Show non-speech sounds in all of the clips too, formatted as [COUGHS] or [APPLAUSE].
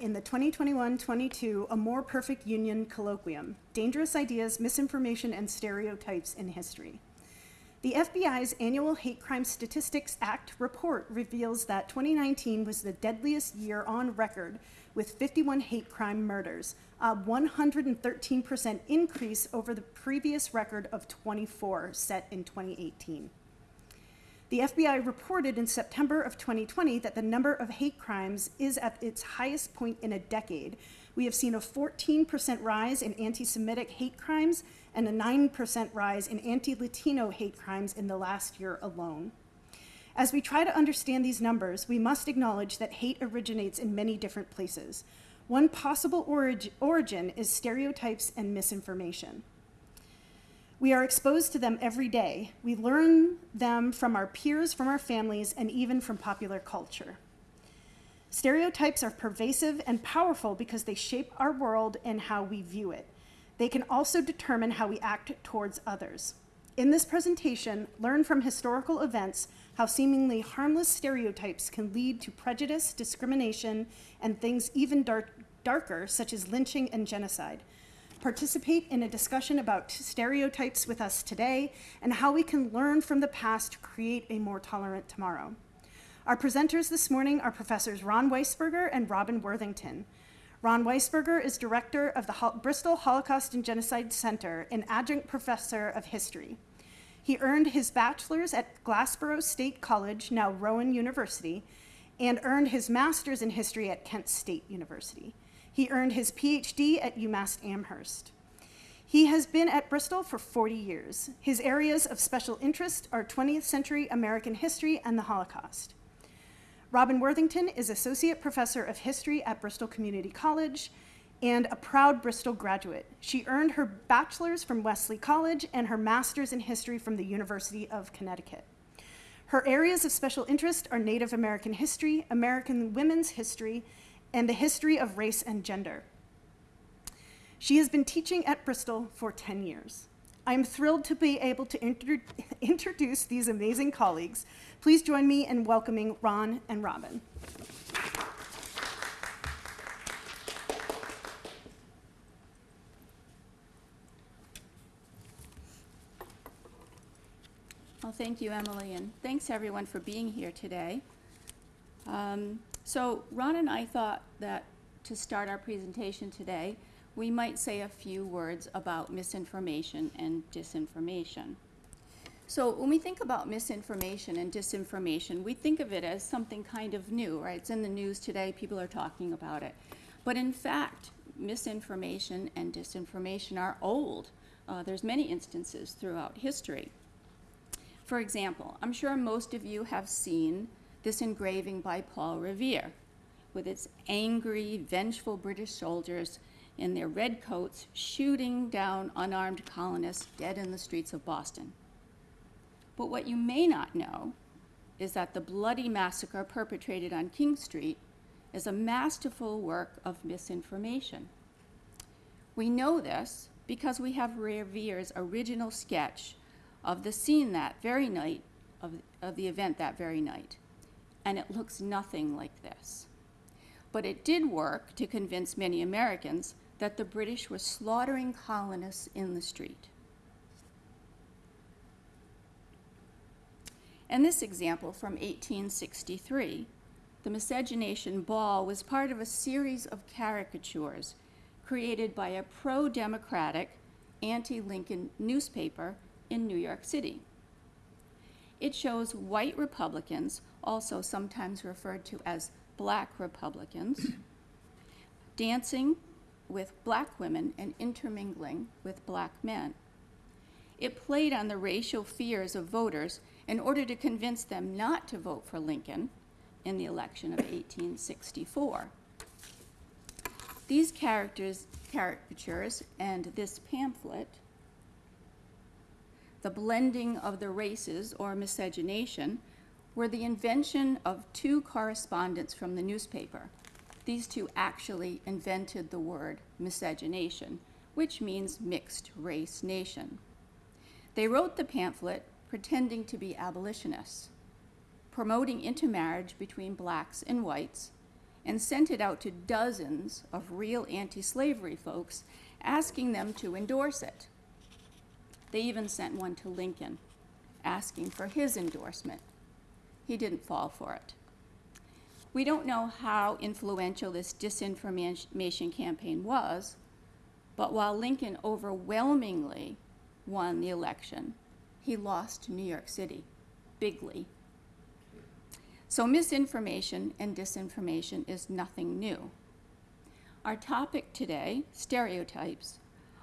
in the 2021-22 A More Perfect Union Colloquium, Dangerous Ideas, Misinformation, and Stereotypes in History. The FBI's annual Hate Crime Statistics Act report reveals that 2019 was the deadliest year on record with 51 hate crime murders, a 113% increase over the previous record of 24 set in 2018. The FBI reported in September of 2020 that the number of hate crimes is at its highest point in a decade. We have seen a 14% rise in anti-Semitic hate crimes and a 9% rise in anti-Latino hate crimes in the last year alone. As we try to understand these numbers, we must acknowledge that hate originates in many different places. One possible orig origin is stereotypes and misinformation. We are exposed to them every day. We learn them from our peers, from our families, and even from popular culture. Stereotypes are pervasive and powerful because they shape our world and how we view it. They can also determine how we act towards others. In this presentation, learn from historical events how seemingly harmless stereotypes can lead to prejudice, discrimination, and things even dark, darker, such as lynching and genocide. Participate in a discussion about stereotypes with us today and how we can learn from the past to create a more tolerant tomorrow. Our presenters this morning are Professors Ron Weisberger and Robin Worthington. Ron Weisberger is director of the Ho Bristol Holocaust and Genocide Center and adjunct professor of history. He earned his bachelor's at Glassboro State College, now Rowan University, and earned his master's in history at Kent State University. He earned his PhD at UMass Amherst. He has been at Bristol for 40 years. His areas of special interest are 20th century American history and the Holocaust. Robin Worthington is Associate Professor of History at Bristol Community College and a proud Bristol graduate. She earned her bachelor's from Wesley College and her master's in history from the University of Connecticut. Her areas of special interest are Native American history, American women's history, and the history of race and gender. She has been teaching at Bristol for 10 years. I am thrilled to be able to inter [LAUGHS] introduce these amazing colleagues. Please join me in welcoming Ron and Robin. Well, thank you, Emily, and thanks everyone for being here today. Um, so Ron and I thought that to start our presentation today, we might say a few words about misinformation and disinformation. So when we think about misinformation and disinformation, we think of it as something kind of new, right? It's in the news today, people are talking about it. But in fact, misinformation and disinformation are old. Uh, there's many instances throughout history. For example, I'm sure most of you have seen this engraving by Paul Revere with its angry, vengeful British soldiers in their red coats shooting down unarmed colonists dead in the streets of Boston. But what you may not know is that the bloody massacre perpetrated on King Street is a masterful work of misinformation. We know this because we have Revere's original sketch of the scene that very night, of, of the event that very night. And it looks nothing like this. But it did work to convince many Americans that the British were slaughtering colonists in the street. In this example from 1863, the miscegenation ball was part of a series of caricatures created by a pro-democratic, anti-Lincoln newspaper in New York City. It shows white Republicans, also sometimes referred to as black Republicans, dancing with black women and intermingling with black men. It played on the racial fears of voters in order to convince them not to vote for Lincoln in the election of 1864. These characters, caricatures and this pamphlet the blending of the races, or miscegenation, were the invention of two correspondents from the newspaper. These two actually invented the word miscegenation, which means mixed race nation. They wrote the pamphlet pretending to be abolitionists, promoting intermarriage between blacks and whites, and sent it out to dozens of real anti slavery folks asking them to endorse it. They even sent one to Lincoln asking for his endorsement. He didn't fall for it. We don't know how influential this disinformation campaign was, but while Lincoln overwhelmingly won the election, he lost New York City, bigly. So misinformation and disinformation is nothing new. Our topic today, stereotypes,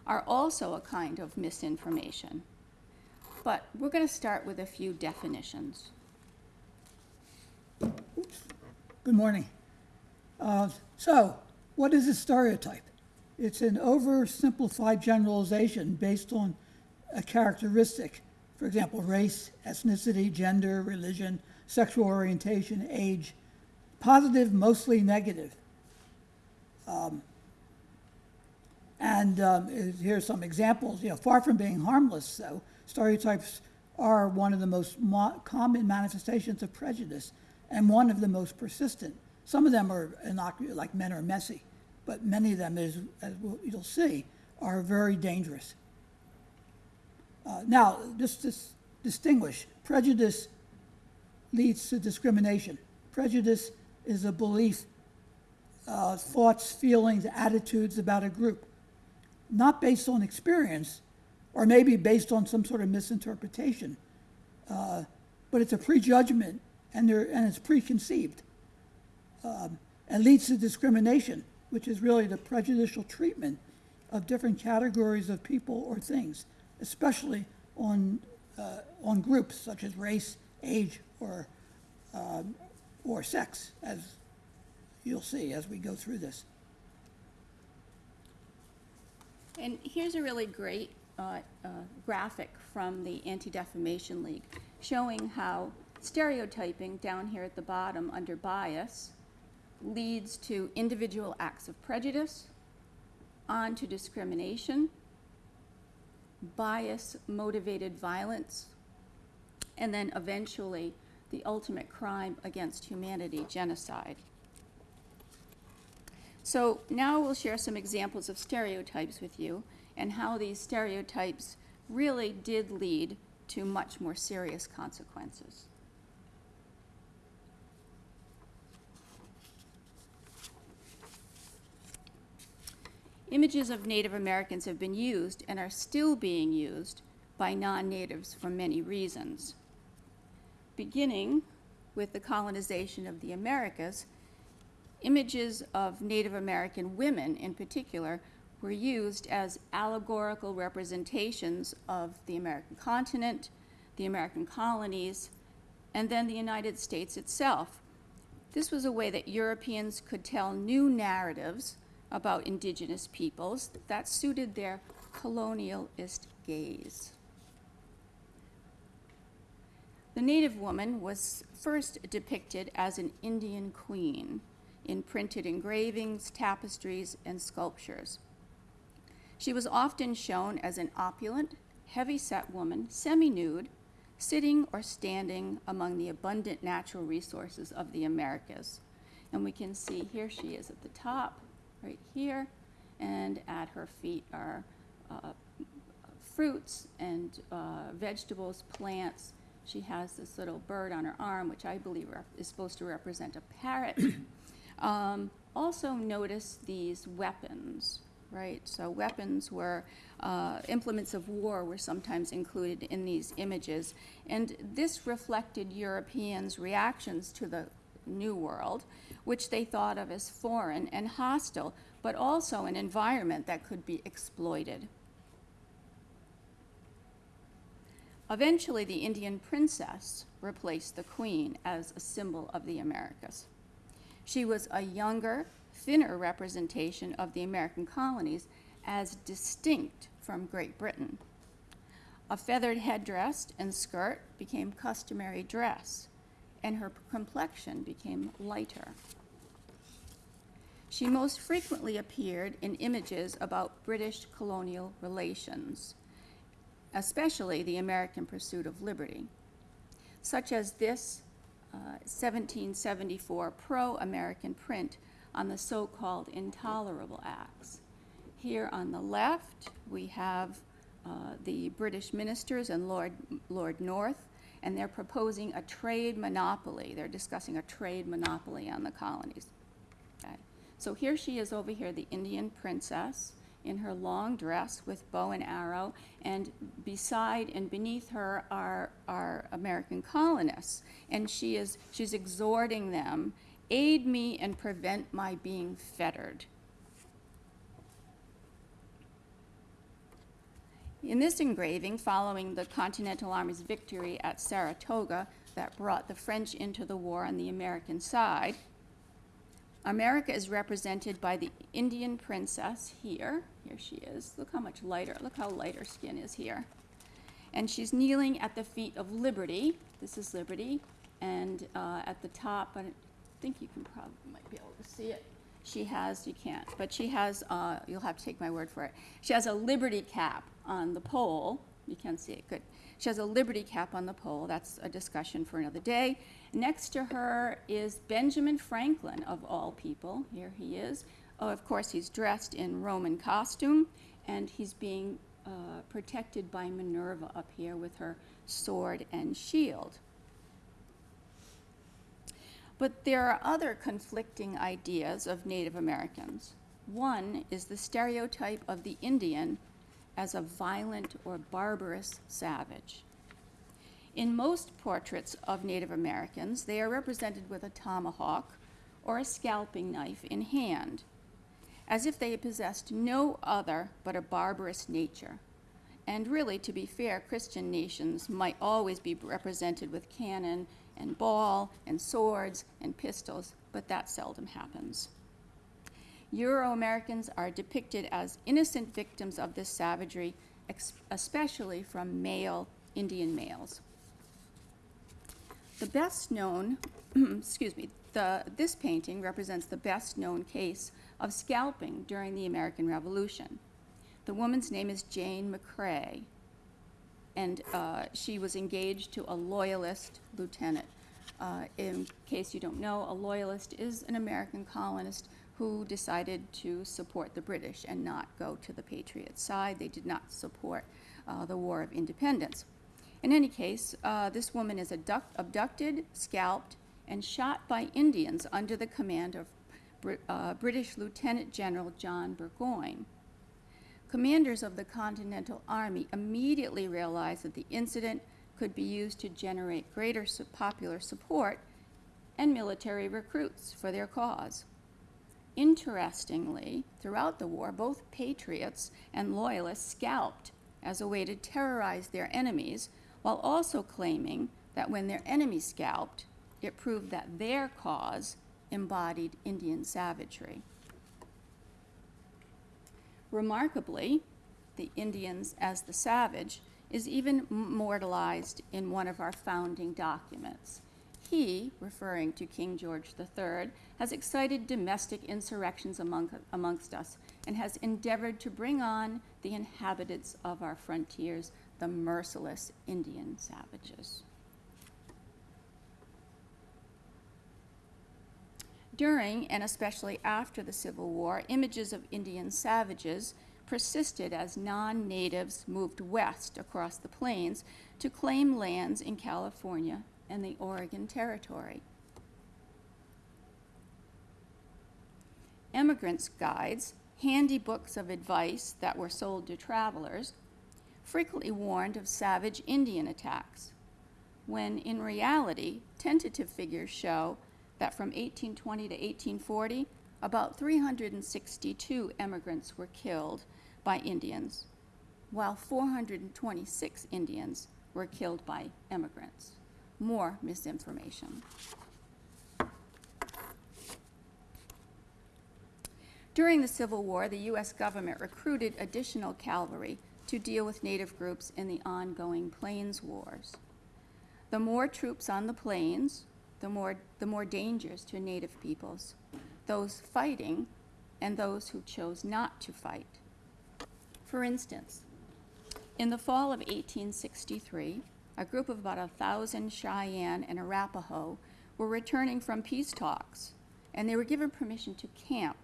are also a kind of misinformation. But we're going to start with a few definitions. Good morning. Uh, So, what is a stereotype? It's an oversimplified generalization based on a characteristic, for example, race, ethnicity, gender, religion, sexual orientation, age, positive, mostly negative. Um, And um, here's some examples, you know, far from being harmless, though, stereotypes are one of the most mo- common manifestations of prejudice and one of the most persistent. Some of them are innocuous, like men are messy, but many of them, as, as you'll see, are very dangerous. Uh, now, just to distinguish, prejudice leads to discrimination. Prejudice is a belief, uh, thoughts, feelings, attitudes about a group, not based on experience, or maybe based on some sort of misinterpretation, uh, but it's a prejudgment and, and it's preconceived. Um, and leads to discrimination, which is really the prejudicial treatment of different categories of people or things, especially on, uh, on groups such as race, age, or, um, or sex, as you'll see as we go through this. And here's a really great uh, uh, graphic from the Anti-Defamation League showing how stereotyping down here at the bottom under bias leads to individual acts of prejudice, on to discrimination, bias motivated violence, and then eventually the ultimate crime against humanity, genocide. So now we'll share some examples of stereotypes with you and how these stereotypes really did lead to much more serious consequences. Images of Native Americans have been used and are still being used by non-natives for many reasons. Beginning with the colonization of the Americas, images of Native American women in particular were used as allegorical representations of the American continent, the American colonies, and then the United States itself. This was a way that Europeans could tell new narratives about indigenous peoples that suited their colonialist gaze. The native woman was first depicted as an Indian queen in printed engravings, tapestries, and sculptures. She was often shown as an opulent, heavy-set woman, semi-nude, sitting or standing among the abundant natural resources of the Americas. And we can see here she is at the top, right here, and at her feet are uh, fruits and uh, vegetables, plants. She has this little bird on her arm, which I believe is supposed to represent a parrot. [COUGHS] um, also, notice these weapons, right? So, weapons were uh, implements of war were sometimes included in these images, and this reflected Europeans' reactions to the New World, which they thought of as foreign and hostile, but also an environment that could be exploited. Eventually, the Indian princess replaced the queen as a symbol of the Americas. She was a younger, thinner representation of the American colonies as distinct from Great Britain. A feathered headdress and skirt became customary dress, and her complexion became lighter. She most frequently appeared in images about British colonial relations, especially the American pursuit of liberty, such as this uh, 1774 pro American print on the so-called intolerable acts. Here on the left, we have uh, the British ministers and Lord, Lord North, and they're proposing a trade monopoly. They're discussing a trade monopoly on the colonies. Okay. So here she is over here, the Indian princess, in her long dress with bow and arrow, and beside and beneath her are, are American colonists. And she is, she's exhorting them, aid me and prevent my being fettered. In this engraving, following the Continental Army's victory at Saratoga that brought the French into the war on the American side, America is represented by the Indian princess here. Here she is. Look how much lighter, look how light her skin is here. And she's kneeling at the feet of Liberty. This is Liberty. And uh, at the top, I think you can probably might be able to see it. She has, you can't, but she has, uh, you'll have to take my word for it. She has a Liberty cap on the pole. You can see it, good. She has a Liberty cap on the pole. That's a discussion for another day. Next to her is Benjamin Franklin, of all people. Here he is. Oh, of course, he's dressed in Roman costume, and he's being uh, protected by Minerva up here with her sword and shield. But there are other conflicting ideas of Native Americans. One is the stereotype of the Indian as a violent or barbarous savage. In most portraits of Native Americans, they are represented with a tomahawk or a scalping knife in hand, as if they possessed no other but a barbarous nature. And really, to be fair, Christian nations might always be represented with cannon and ball and swords and pistols, but that seldom happens. Euro Americans are depicted as innocent victims of this savagery, especially from male Indian males. The best known, [CLEARS THROAT] excuse me, the, this painting represents the best known case of scalping during the American Revolution. The woman's name is Jane McCrea, and uh, she was engaged to a loyalist lieutenant. Uh, in case you don't know, a loyalist is an American colonist who decided to support the British and not go to the Patriot side. They did not support uh, the War of Independence. In any case, uh, this woman is abduct- abducted, scalped, and shot by Indians under the command of Br- uh, British Lieutenant General John Burgoyne. Commanders of the Continental Army immediately realized that the incident could be used to generate greater popular support and military recruits for their cause. Interestingly, throughout the war, both patriots and loyalists scalped as a way to terrorize their enemies, while also claiming that when their enemies scalped, it proved that their cause embodied Indian savagery. Remarkably, the Indians as the savage is even immortalized in one of our founding documents. He, referring to King George III, has excited domestic insurrections among, amongst us and has endeavored to bring on the inhabitants of our frontiers, the merciless Indian savages. During and especially after the Civil War, images of Indian savages persisted as non natives moved west across the plains to claim lands in California and the Oregon Territory. Emigrants' guides, handy books of advice that were sold to travelers, frequently warned of savage Indian attacks, when in reality, tentative figures show that from 1820 to 1840, about 362 emigrants were killed by Indians, while 426 Indians were killed by emigrants. More misinformation. During the Civil War, the U.S. government recruited additional cavalry to deal with Native groups in the ongoing Plains Wars. The more troops on the plains, the more, the more dangers to Native peoples, those fighting and those who chose not to fight. For instance, in the fall of 1863, a group of about a thousand Cheyenne and Arapaho were returning from peace talks and they were given permission to camp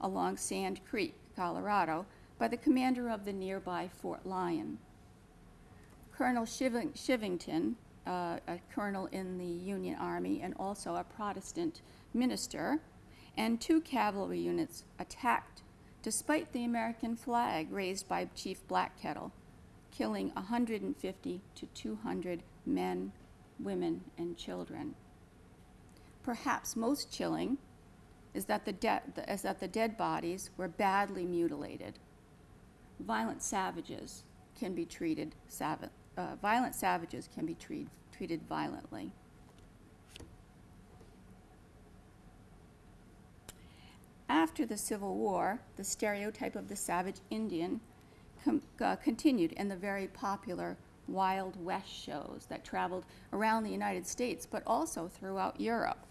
along Sand Creek, Colorado, by the commander of the nearby Fort Lyon. Colonel Chiving- Chivington, uh, a colonel in the Union Army and also a Protestant minister, and two cavalry units attacked despite the American flag raised by Chief Black Kettle, killing 150 to 200 men, women, and children. Perhaps most chilling is that the, de- is that the dead bodies were badly mutilated. Violent savages can be treated sav- uh, violent savages can be treat- treated violently. After the Civil War, the stereotype of the savage Indian uh, continued in the very popular Wild West shows that traveled around the United States, but also throughout Europe.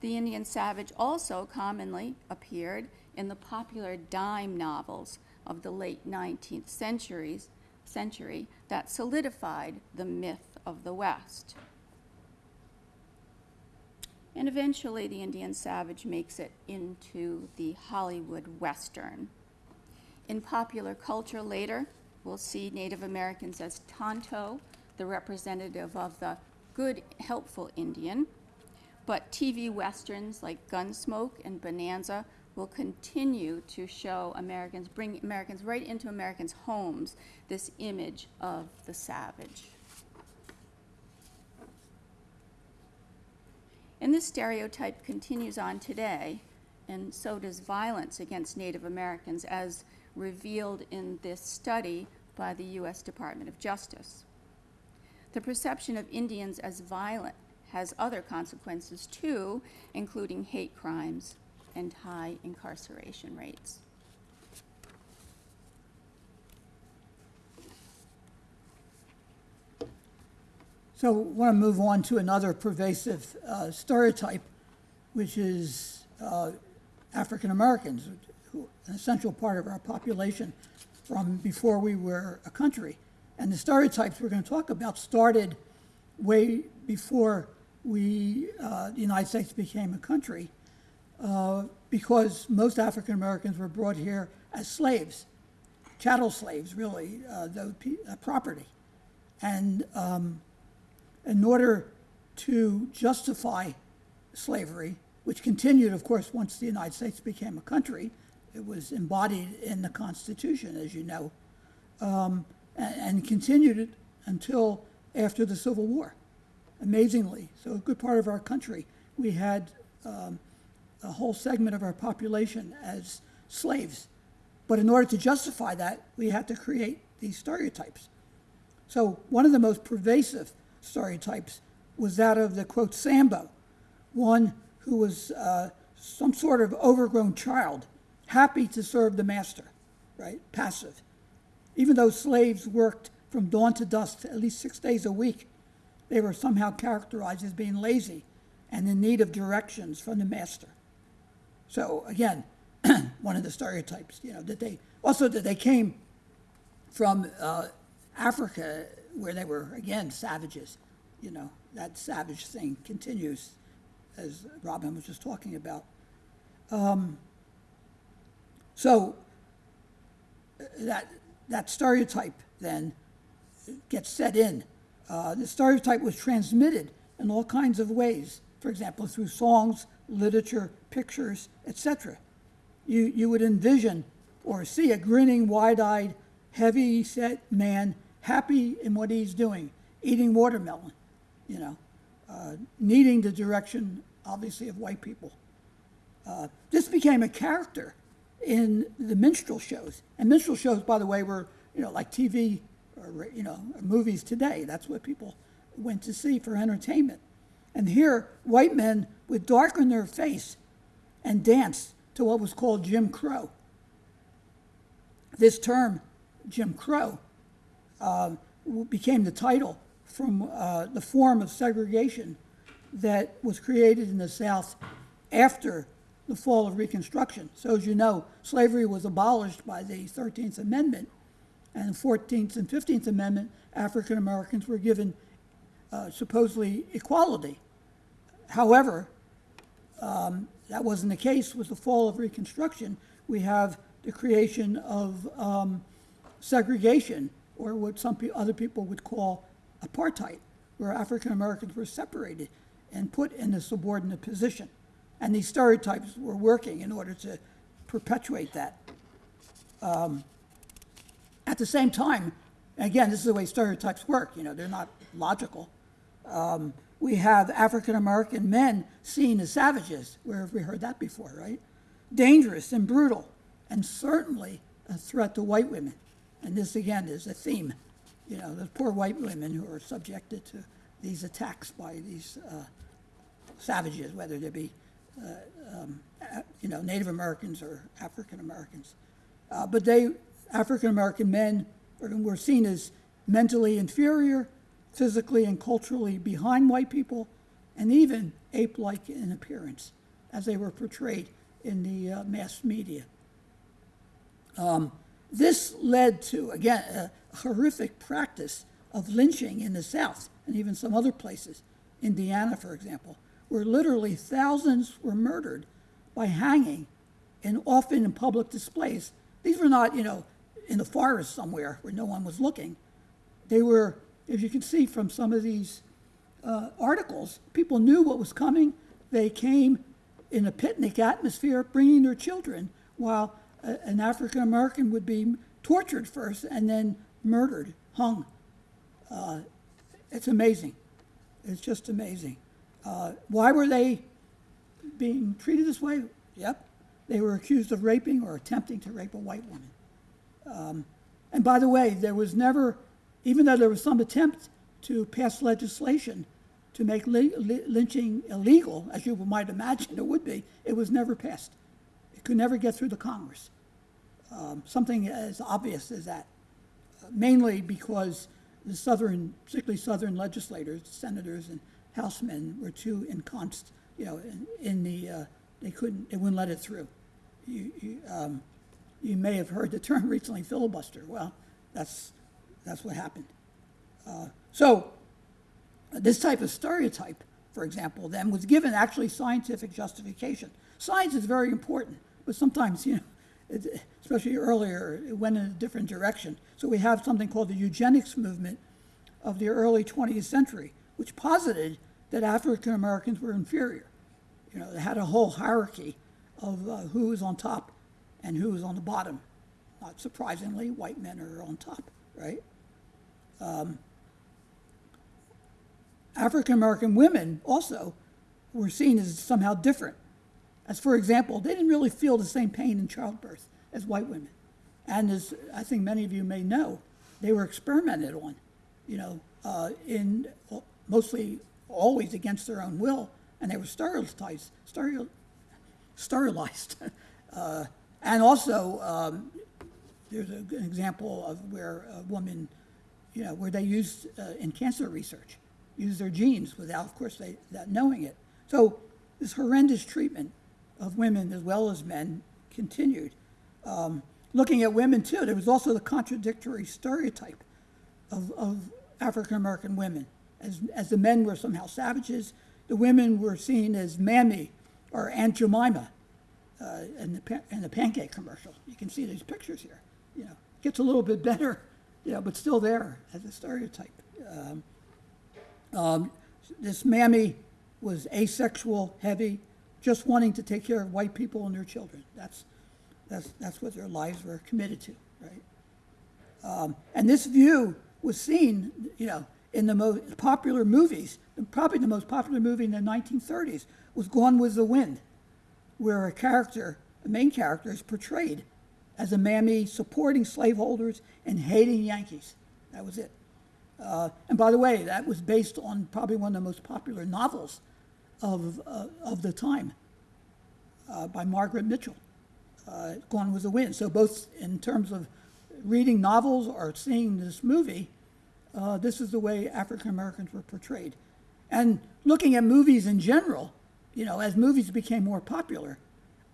The Indian savage also commonly appeared in the popular dime novels of the late 19th centuries, century that solidified the myth of the West. And eventually, the Indian savage makes it into the Hollywood Western. In popular culture later, we'll see Native Americans as Tonto, the representative of the good, helpful Indian. But TV westerns like Gunsmoke and Bonanza will continue to show Americans, bring Americans right into Americans' homes, this image of the savage. And this stereotype continues on today, and so does violence against Native Americans, as revealed in this study by the U.S. Department of Justice. The perception of Indians as violent has other consequences too, including hate crimes and high incarceration rates. So I want to move on to another pervasive uh, stereotype, which is uh, African Americans, an essential part of our population from before we were a country. And the stereotypes we're going to talk about started way before we, uh, the United States became a country, because most African Americans were brought here as slaves, chattel slaves, really, uh, the uh, property. And um, in order to justify slavery, which continued, of course, once the United States became a country, it was embodied in the Constitution, as you know, um, and, and continued it until after the Civil War, amazingly. So, a good part of our country, we had um, a whole segment of our population as slaves. But in order to justify that, we had to create these stereotypes. So, one of the most pervasive stereotypes was that of the quote Sambo, one who was uh, some sort of overgrown child, happy to serve the master, right? Passive. Even though slaves worked from dawn to dusk at least six days a week, they were somehow characterized as being lazy and in need of directions from the master. So again, [CLEARS THROAT] one of the stereotypes, you know, that they also that they came from uh, Africa where they were again savages. You know, that savage thing continues, as Robin was just talking about. Um, so that that stereotype then gets set in. Uh, the stereotype was transmitted in all kinds of ways. For example, through songs, literature, pictures, etc. You you would envision or see a grinning, wide-eyed, heavy-set man happy in what he's doing, eating watermelon, you know, uh, needing the direction, obviously, of white people. Uh, this became a character in the minstrel shows. And minstrel shows, by the way, were, you know, like TV or, you know, movies today. That's what people went to see for entertainment. And here, white men would darken their face and dance to what was called Jim Crow. This term, Jim Crow, uh, became the title from uh, the form of segregation that was created in the South after the fall of Reconstruction. So, as you know, slavery was abolished by the 13th Amendment, and the 14th and 15th Amendment, African Americans were given uh, supposedly equality. However, um, that wasn't the case with the fall of Reconstruction. We have the creation of um, segregation, or what some pe- other people would call apartheid, where African Americans were separated and put in a subordinate position. And these stereotypes were working in order to perpetuate that. Um, at the same time, again, this is the way stereotypes work, you know, they're not logical. Um, we have African American men seen as savages. Where have we heard that before, right? Dangerous and brutal, and certainly a threat to white women. And this, again, is a theme. You know, the poor white women who are subjected to these attacks by these uh, savages, whether they be, uh, um, you know, Native Americans or African Americans. Uh, but they, African American men, were- were seen as mentally inferior, physically and culturally behind white people, and even ape like in appearance, as they were portrayed in the uh, mass media. Um, this led to, again, a horrific practice of lynching in the South and even some other places, Indiana, for example, where literally thousands were murdered by hanging and often in public displays. These were not, you know, in the forest somewhere where no one was looking. They were, as you can see from some of these uh, articles, people knew what was coming. They came in a picnic atmosphere, bringing their children, while a, an African American would be tortured first and then murdered, hung. Uh, it's amazing. It's just amazing. Uh, why were they being treated this way? Yep. They were accused of raping or attempting to rape a white woman. Um, and by the way, there was never, even though there was some attempt to pass legislation to make lynching illegal, as you might imagine it would be, it was never passed. It could never get through the Congress. Um, something as obvious as that, Uh, mainly because the southern, particularly southern legislators, senators and housemen were too enconced, you know, in, in the, uh, they couldn't, they wouldn't let it through. You, you, um, you may have heard the term [LAUGHS] recently filibuster. Well, that's, that's what happened. Uh, so, this type of stereotype, for example, then was given actually scientific justification. Science is very important, but sometimes, you know, it, especially earlier, it went in a different direction. So we have something called the eugenics movement of the early 20th century, which posited that African Americans were inferior. You know, they had a whole hierarchy of uh, who was on top and who was on the bottom. Not surprisingly, white men are on top, right? African American women also were seen as somehow different. As, for example, they didn't really feel the same pain in childbirth as white women. And as I think many of you may know, they were experimented on, you know, uh, in mostly always against their own will, and they were sterilized, steril, sterilized. [LAUGHS] uh, and also, um, there's a, an example of where a woman, you know, where they used uh, in cancer research, used their genes without, of course, they that knowing it. So this horrendous treatment of women as well as men continued. Um, looking at women too, there was also the contradictory stereotype of, of African American women. As, as the men were somehow savages, the women were seen as Mammy or Aunt Jemima uh, in, the, in the pancake commercial. You can see these pictures here. You know, it gets a little bit better, you know, but still there as a stereotype. Um, um, this Mammy was asexual, heavy, just wanting to take care of white people and their children. That's, that's, that's what their lives were committed to, right? Um, and this view was seen, you know, in the most popular movies. Probably the most popular movie in the 1930s was Gone with the Wind, where a character, a main character, is portrayed as a mammy supporting slaveholders and hating Yankees. That was it. Uh, and by the way, that was based on probably one of the most popular novels of, uh, of the time uh, by Margaret Mitchell, uh, Gone with the Wind. So, both in terms of reading novels or seeing this movie, uh, this is the way African Americans were portrayed. And looking at movies in general, you know, as movies became more popular,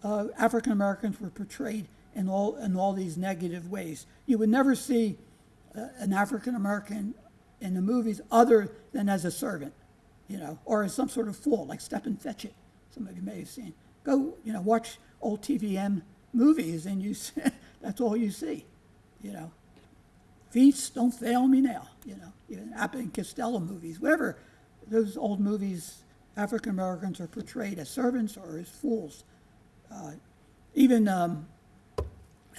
uh, African Americans were portrayed in all, in all these negative ways. You would never see uh, an African American in the movies other than as a servant, you know, or as some sort of fool, like Stepin Fetchit. Some of you may have seen. Go, you know, watch old TVM movies, and you [LAUGHS] see, that's all you see, you know. Feast, don't fail me now, you know. Even Abbott and Costello movies, whatever. Those old movies, African Americans are portrayed as servants or as fools. Uh, even um,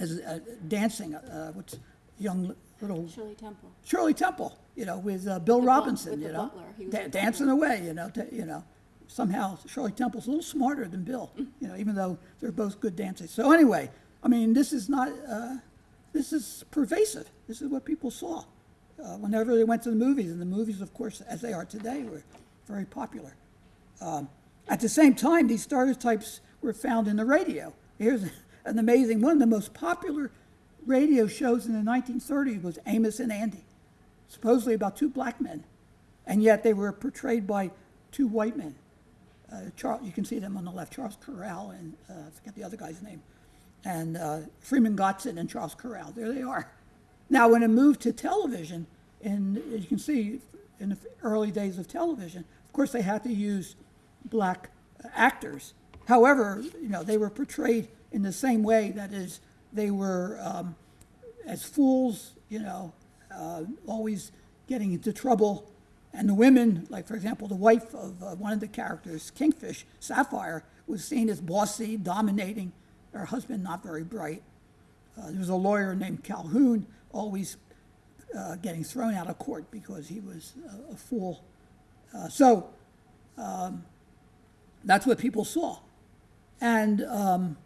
as uh, dancing, uh, what's young little Shirley Temple. Shirley Temple, you know, with uh, Bill Robinson, with you the know, butler. He was da- the dancing butler. away, you know, to, you know. Somehow Shirley Temple's a little smarter than Bill, you know, even though they're both good dancers. So anyway, I mean, this is not, uh, this is pervasive. This is what people saw uh, whenever they went to the movies, and the movies, of course, as they are today, were very popular. Um, at the same time, these stereotypes were found in the radio. Here's an amazing one. Of the most popular radio shows in the 1930s was Amos and Andy, supposedly about two black men, and yet they were portrayed by two white men. Uh, Charles, you can see them on the left, Charles Correll and uh, I forget the other guy's name, and uh, Freeman Gosden and Charles Correll. There they are. Now, when it moved to television, and as you can see in the early days of television, of course they had to use black actors. However, you know they were portrayed in the same way. That is, they were um, as fools, you know, uh, always getting into trouble. And the women, like for example, the wife of uh, one of the characters, Kingfish, Sapphire, was seen as bossy, dominating. Her husband not very bright. Uh, there was a lawyer named Calhoun, always uh, getting thrown out of court because he was a, a fool. Uh, so um, that's what people saw. And um,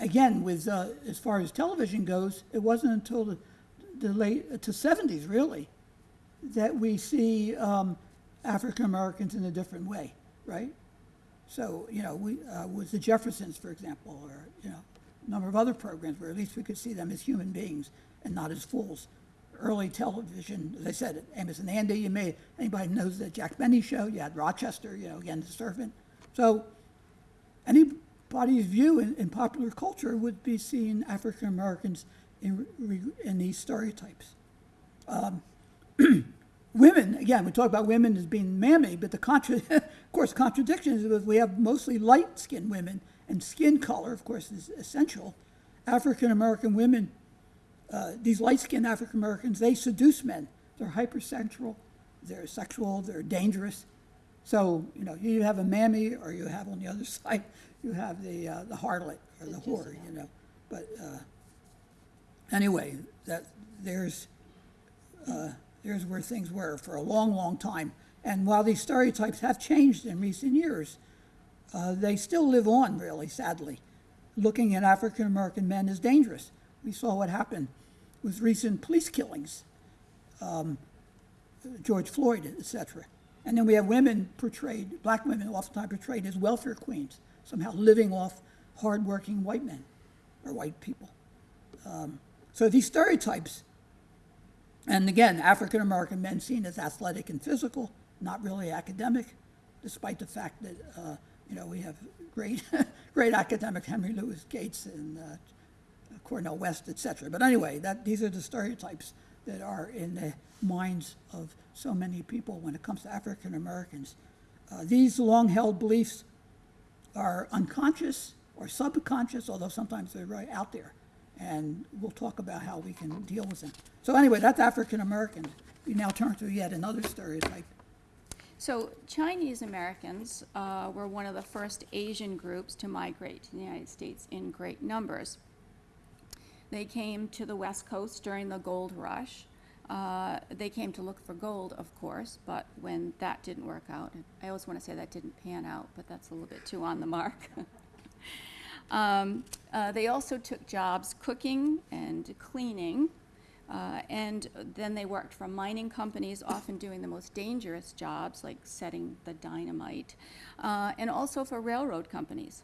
again, with uh, as far as television goes, it wasn't until the, the late to 70s really that we see um, African Americans in a different way, right? So, you know, we, uh, with the Jeffersons, for example, or, you know, a number of other programs where at least we could see them as human beings and not as fools. Early television, as I said, Amos and Andy, you may, anybody knows the Jack Benny show, you had Rochester, you know, again, the servant. So anybody's view in, in popular culture would be seeing African Americans in, in these stereotypes [CLEARS THROAT] women, again, we talk about women as being mammy, but the contra, [LAUGHS] of course, contradiction is that we have mostly light-skinned women, and skin color, of course, is essential. African American women, uh, these light-skinned African Americans, they seduce men. They're hypersexual, they're sexual, they're dangerous. So, you know, you have a mammy, or you have on the other [LAUGHS] side, you have the uh, the harlot or the whore, you know. But uh, anyway, that there's there's where things were for a long, long time. And while these stereotypes have changed in recent years, uh, they still live on, really, sadly. Looking at African American men is dangerous. We saw what happened with recent police killings, um, George Floyd, etc. And then we have women portrayed, black women oftentimes portrayed as welfare queens, somehow living off hardworking white men or white people. Um, so these stereotypes and again, African American men seen as athletic and physical, not really academic, despite the fact that uh, you know we have great, [LAUGHS] great academics Henry Louis Gates and uh, Cornel West, etc. But anyway, that these are the stereotypes that are in the minds of so many people when it comes to African Americans. Uh, these long-held beliefs are unconscious or subconscious, although sometimes they're right out there. And we'll talk about how we can deal with them. So anyway, that's African Americans. We now turn to yet another stereotype. So Chinese Americans uh, were one of the first Asian groups to migrate to the United States in great numbers. They came to the West Coast during the gold rush. Uh, they came to look for gold, of course, but when that didn't work out, I always want to say that didn't pan out, but that's a little bit too on the mark. [LAUGHS] um, uh, they also took jobs cooking and cleaning. Uh, and then they worked for mining companies, often doing the most dangerous jobs like setting the dynamite, uh, and also for railroad companies.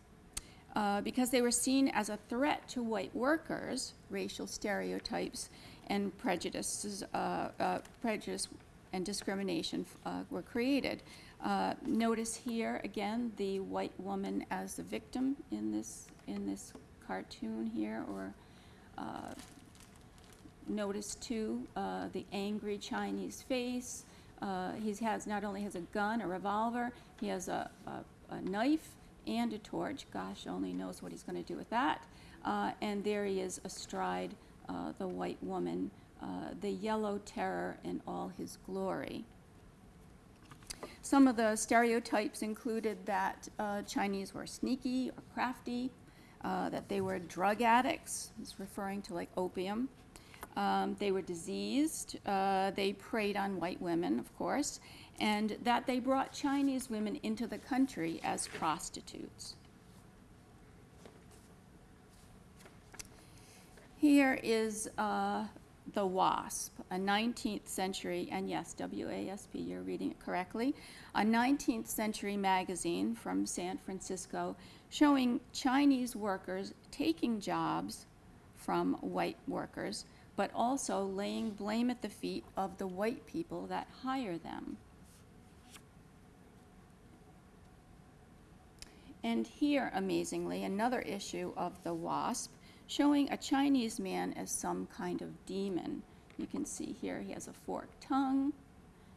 Uh, because they were seen as a threat to white workers, racial stereotypes and prejudices, uh, uh, prejudice and discrimination uh, were created. Notice here again the white woman as the victim in this in this cartoon here, or notice too, uh, the angry Chinese face. Uh, he has, not only has a gun, a revolver, he has a, a, a knife and a torch. Gosh only knows what he's gonna do with that. Uh, and there he is astride, uh, the white woman, uh, the yellow terror in all his glory. Some of the stereotypes included that uh, Chinese were sneaky or crafty, uh, that they were drug addicts, he's referring to like opium. Um, they were diseased, uh, they preyed on white women, of course, and that they brought Chinese women into the country as prostitutes. Here is uh, The Wasp, a 19th century, and yes, W A S P, you're reading it correctly, a 19th century magazine from San Francisco showing Chinese workers taking jobs from white workers, but also laying blame at the feet of the white people that hire them. And here, amazingly, another issue of The Wasp showing a Chinese man as some kind of demon. You can see here he has a forked tongue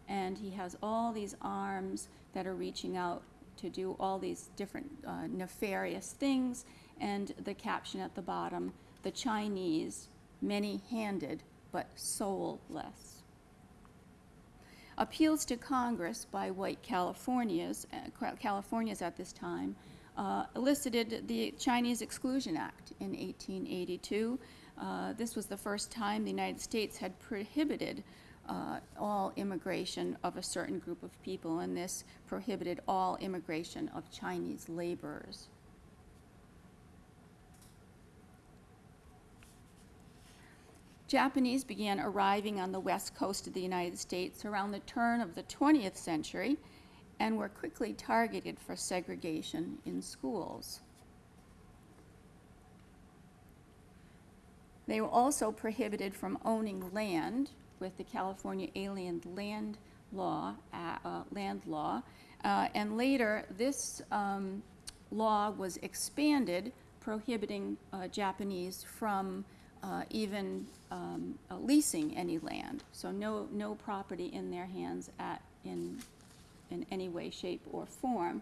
and he has all these arms that are reaching out to do all these different uh, nefarious things. And the caption at the bottom the Chinese, many handed but soulless. Appeals to Congress by white Californias, uh, Californias at this time uh, elicited the Chinese Exclusion Act in 1882. Uh, this was the first time the United States had prohibited uh, all immigration of a certain group of people, and this prohibited all immigration of Chinese laborers. Japanese began arriving on the west coast of the United States around the turn of the 20th century and were quickly targeted for segregation in schools. They were also prohibited from owning land with the California Alien Land Law, uh, uh, land law, uh, and later this um, law was expanded, prohibiting uh, Japanese from uh, even um, uh, leasing any land. So no no property in their hands at in in any way, shape, or form.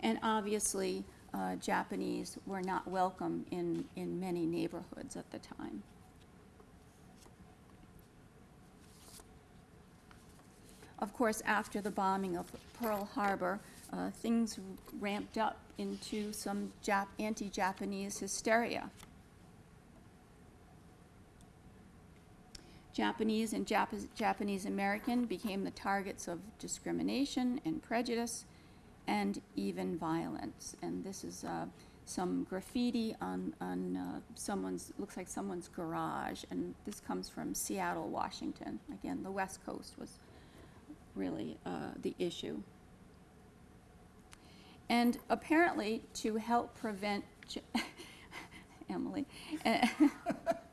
And obviously, uh, Japanese were not welcome in, in many neighborhoods at the time. Of course, after the bombing of Pearl Harbor, uh, things ramped up into some Jap- anti Japanese hysteria. Japanese and Jap- Japanese American became the targets of discrimination and prejudice and even violence. And this is uh, some graffiti on, on uh, someone's, looks like someone's garage. And this comes from Seattle, Washington. Again, the West Coast was really uh, the issue. And apparently, to help prevent, [LAUGHS] Emily, [LAUGHS]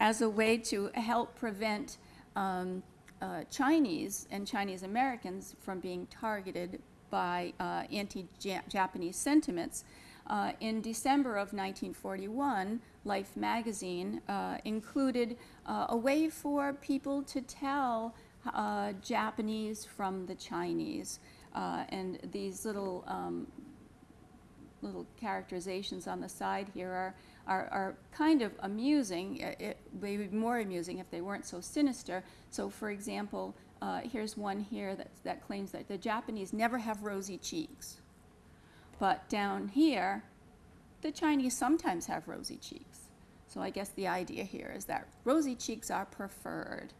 as a way to help prevent um, uh, Chinese and Chinese Americans from being targeted by uh, anti-Japanese sentiments. Uh, in December of 1941, Life magazine uh, included uh, a way for people to tell uh, Japanese from the Chinese. and these little um, little characterizations on the side here are are, are kind of amusing. It, they would be more amusing if they weren't so sinister. So, for example, uh, here's one here that, that claims that the Japanese never have rosy cheeks. But down here, the Chinese sometimes have rosy cheeks. So I guess the idea here is that rosy cheeks are preferred.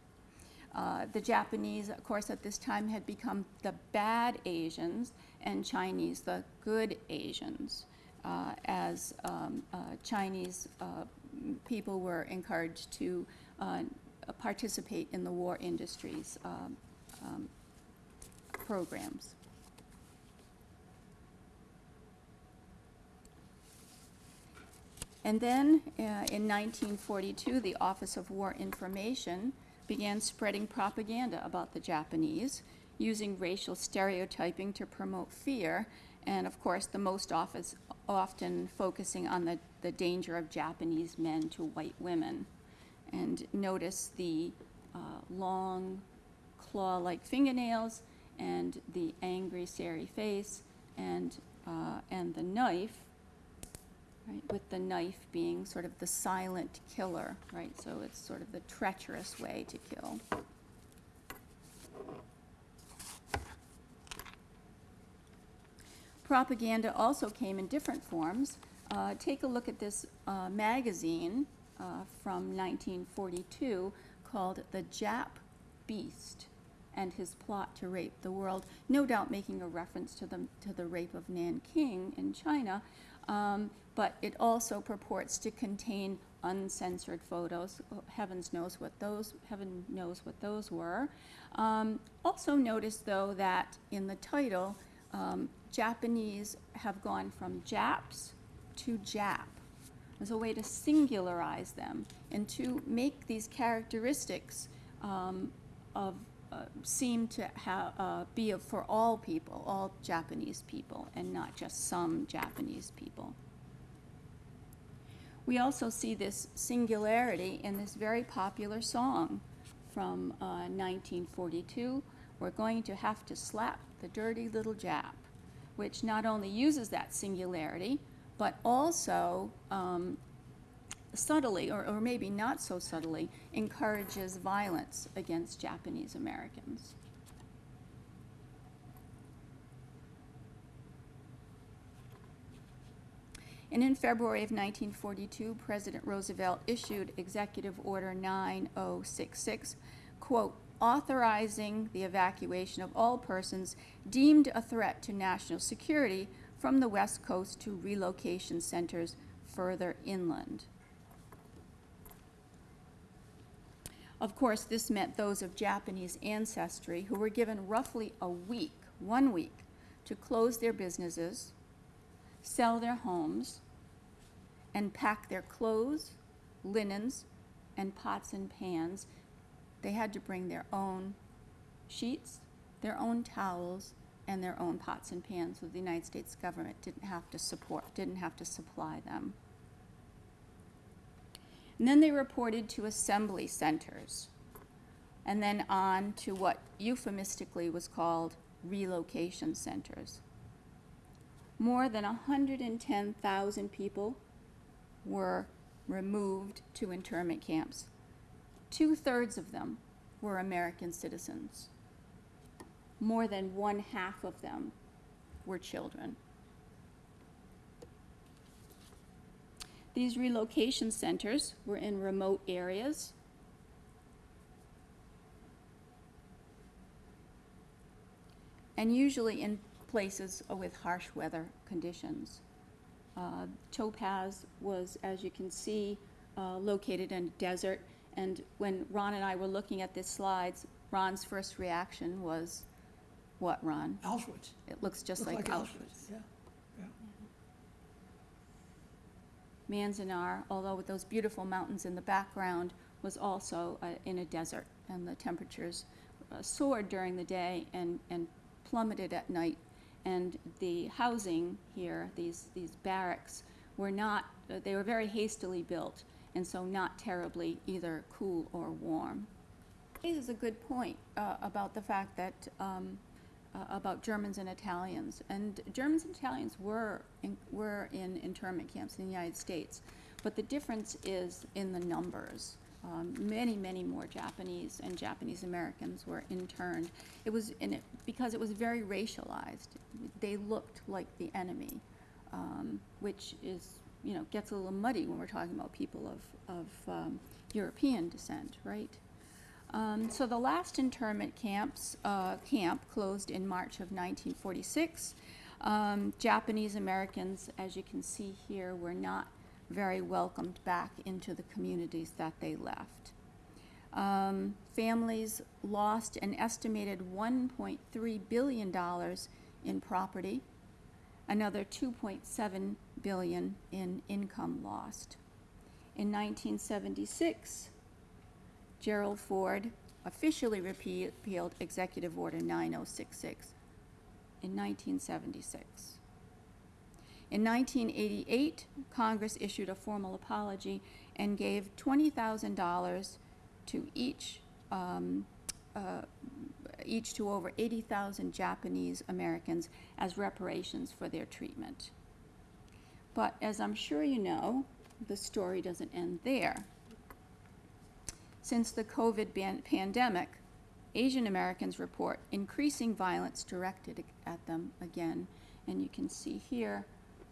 Uh, the Japanese, of course, at this time had become the bad Asians, and Chinese the good Asians uh, as um, uh, Chinese uh, people were encouraged to uh, participate in the war industries um, um, programs. And then uh, in 1942, the Office of War Information began spreading propaganda about the Japanese, using racial stereotyping to promote fear, and of course, the most office, often focusing on the, the danger of Japanese men to white women. And notice the uh, long claw-like fingernails and the angry, sary face and, uh, and the knife, right, with the knife being sort of the silent killer, right? So it's sort of the treacherous way to kill. Propaganda also came in different forms. Uh, take a look at this uh, magazine uh, from 1942 called The Jap Beast and His Plot to Rape the World, no doubt making a reference to the, to the rape of Nanking in China, um, but it also purports to contain uncensored photos. Oh, Heavens knows what those, heaven knows what those were. Um, also notice though that in the title, um, Japanese have gone from Japs to Jap as a way to singularize them and to make these characteristics um, of uh, seem to have uh, be of, for all people, all Japanese people, and not just some Japanese people. We also see this singularity in this very popular song from uh, 1942. We're going to have to slap the dirty little Jap, which not only uses that singularity, but also um, subtly, or, or maybe not so subtly, encourages violence against Japanese Americans. And in February of 1942, President Roosevelt issued Executive Order 9066, quote, authorizing the evacuation of all persons deemed a threat to national security from the West Coast to relocation centers further inland. Of course, this meant those of Japanese ancestry who were given roughly a week, one week, to close their businesses, sell their homes, and pack their clothes, linens, and pots and pans. They had to bring their own sheets, their own towels, and their own pots and pans, so the United States government didn't have to support, didn't have to supply them. And then they reported to assembly centers, and then on to what euphemistically was called relocation centers. More than 110,000 people were removed to internment camps. Two thirds of them were American citizens. More than one half of them were children. These relocation centers were in remote areas. And usually in places with harsh weather conditions. Uh, Topaz was, as you can see, uh, located in a desert. And when Ron and I were looking at these slides, Ron's first reaction was, what, Ron? Auschwitz. It looks just Looked like Auschwitz. Yeah, yeah. Manzanar, although with those beautiful mountains in the background, was also uh, in a desert, and the temperatures uh, soared during the day and, and plummeted at night. And the housing here, these, these barracks, were not, uh, they were very hastily built, and so not terribly either cool or warm. This is a good point uh, about the fact that um, uh, about Germans and Italians. And Germans and Italians were in, were in internment camps in the United States, but the difference is in the numbers. Um, many, many more Japanese and Japanese Americans were interned. It was in it because it was very racialized. They looked like the enemy, um, which is you know gets a little muddy when we're talking about people of of um, European descent, right? Um, so the last internment camps, uh, camp closed in March of 1946. Um, Japanese Americans, as you can see here, were not very welcomed back into the communities that they left. Um, families lost an estimated $1.3 billion in property, another 2.7 billion in income lost. In 1976, Gerald Ford officially repealed Executive Order 9066 in 1976. In 1988, Congress issued a formal apology and gave $20,000 to each, um, uh, each to over 80,000 Japanese Americans as reparations for their treatment. But as I'm sure you know, the story doesn't end there. Since the COVID pandemic, Asian Americans report increasing violence directed at them again. And you can see here,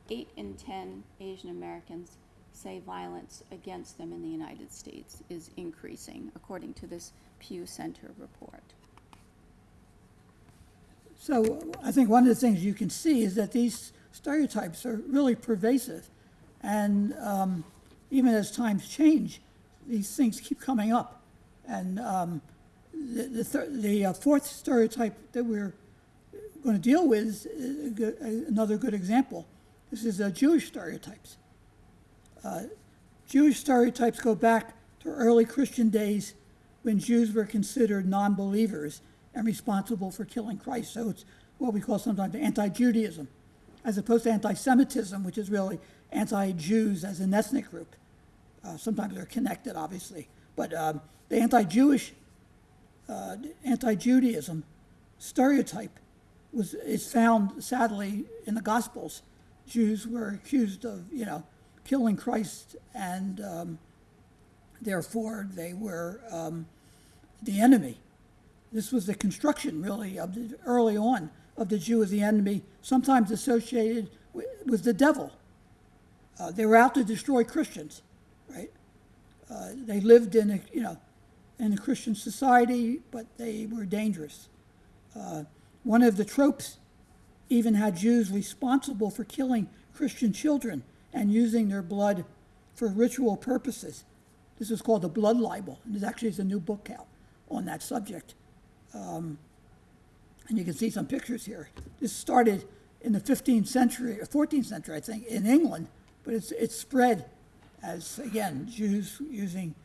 eight in 10 Asian Americans say violence against them in the United States is increasing, according to this Pew Center report. So I think one of the things you can see is that these stereotypes are really pervasive. And um, even as times change, these things keep coming up. And um, the, the, the uh, fourth stereotype that we're going to deal with is a good, another good example. This is uh, Jewish stereotypes. Uh, Jewish stereotypes go back to early Christian days when Jews were considered non believers and responsible for killing Christ. So it's what we call sometimes anti Judaism, as opposed to anti Semitism, which is really anti Jews as an ethnic group. Uh, sometimes they're connected, obviously. But um, the anti Jewish, uh, anti Judaism stereotype was, is found, sadly, in the Gospels. Jews were accused of, you know, killing Christ, and um, therefore they were um, the enemy. This was the construction, really, of the, early on of the Jew as the enemy, sometimes associated with, with the devil. Uh, they were out to destroy Christians, right? Uh, they lived in a, you know, in a Christian society, but they were dangerous. Uh, one of the tropes even had Jews responsible for killing Christian children and using their blood for ritual purposes. This is called the blood libel, and there's actually is a new book out on that subject. Um, and you can see some pictures here. This started in the 15th century, or 14th century, I think, in England, but it's, it's spread as, again, Jews using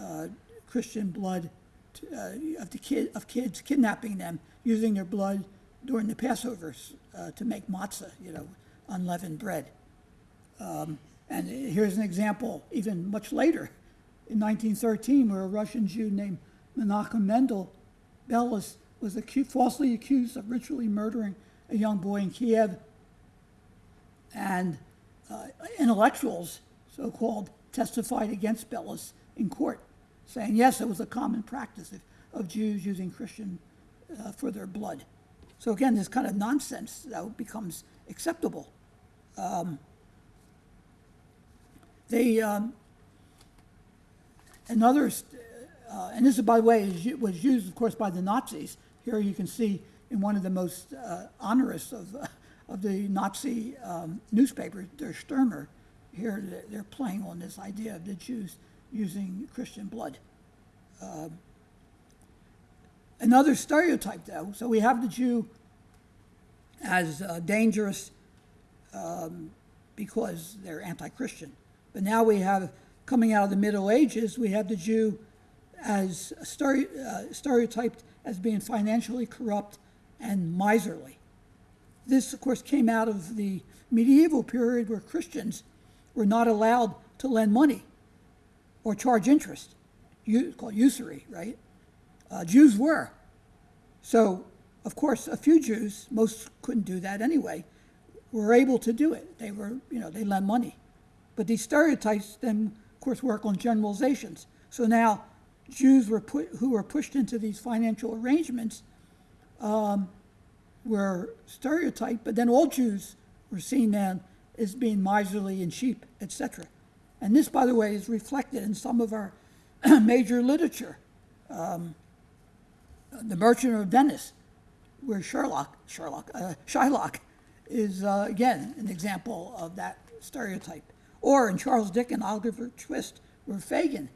uh, Christian blood to, uh, of, the kid, of kids, kidnapping them, using their blood during the Passovers uh, to make matzah, you know, unleavened bread. Um, and here's an example, even much later, in 1913, where a Russian Jew named Menachem Mendel Beilis was acu- falsely accused of ritually murdering a young boy in Kiev. And uh, intellectuals, so called, testified against Beilis in court, saying, yes, it was a common practice of, of Jews using Christian uh, for their blood. So again, this kind of nonsense that becomes acceptable. Um, they, um, another, uh, and this, by the way, is, was used, of course, by the Nazis. Here you can see in one of the most uh, onerous of, uh, of the Nazi um, newspapers, Der Stürmer. Here they're- playing on this idea of the Jews using Christian blood. Um, another stereotype, though, so we have the Jew as uh, dangerous um, because they're anti Christian. But now we have, coming out of the Middle Ages, we have the Jew as stere- uh, stereotyped as being financially corrupt and miserly. This, of course, came out of the medieval period where Christians were not allowed to lend money or charge interest, called usury, right? Uh, Jews were. So, of course, a few Jews, most couldn't do that anyway, were able to do it. They were, you know, they lent money. But these stereotypes then, of course, work on generalizations. So now Jews were put, who were pushed into these financial arrangements um, were stereotyped, but then all Jews were seen then as being miserly and cheap, etc. And this, by the way, is reflected in some of our [CLEARS THROAT] major literature. Um, the Merchant of Venice, where Sherlock, Sherlock, uh, Shylock is uh, again an example of that stereotype. Or in Charles Dickens' Oliver Twist, where Fagin